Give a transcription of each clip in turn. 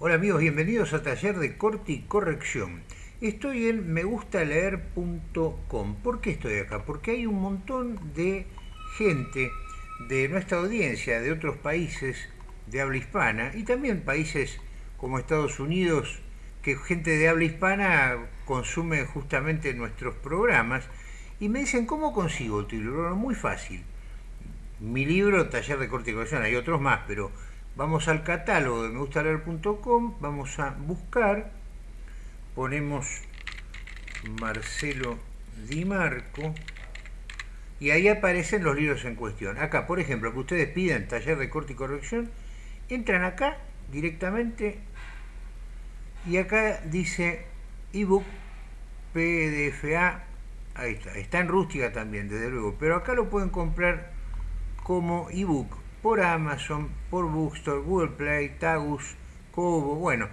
Hola amigos, bienvenidos a Taller de Corte y Corrección. Estoy en megustaleer.com. ¿Por qué estoy acá? Porque hay un montón de gente de nuestra audiencia, de otros países de habla hispana y también países como Estados Unidos, que gente de habla hispana consume justamente nuestros programas y me dicen, ¿cómo consigo tu libro? Muy fácil. Mi libro, Taller de Corte y Corrección, hay otros más, pero Vamos al catálogo de megustaleer.com, vamos a buscar, ponemos Marcelo Di Marco y ahí aparecen los libros en cuestión. Acá, por ejemplo, que ustedes piden taller de corte y corrección, entran acá directamente y acá dice ebook PDFA, ahí está, está en rústica también, desde luego, pero acá lo pueden comprar como ebook por Amazon, por Bookstore, Google Play, Tagus, Kobo, bueno,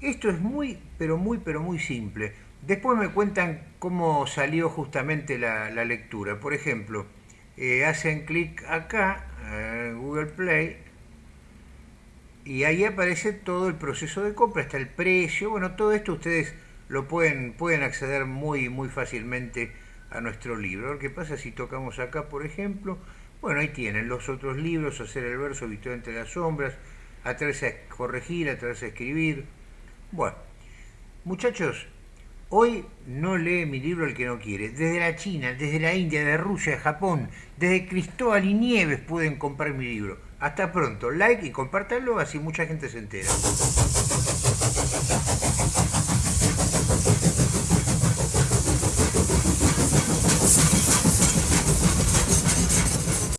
esto es muy, pero muy, pero muy simple. Después me cuentan cómo salió justamente la, lectura. Por ejemplo, eh, hacen clic acá, en Google Play, y ahí aparece todo el proceso de compra, está el precio, bueno, todo esto ustedes lo pueden, pueden acceder muy, muy fácilmente a nuestro libro. ¿Qué pasa si tocamos acá, por ejemplo? Bueno, ahí tienen los otros libros, hacer el verso visto entre las sombras, atreverse a corregir, atreverse a escribir. Bueno, muchachos, hoy no lee mi libro el que no quiere. Desde la China, desde la India, de Rusia, de Japón, desde Cristóbal y Nieves pueden comprar mi libro. Hasta pronto, like y compártanlo, así mucha gente se entera.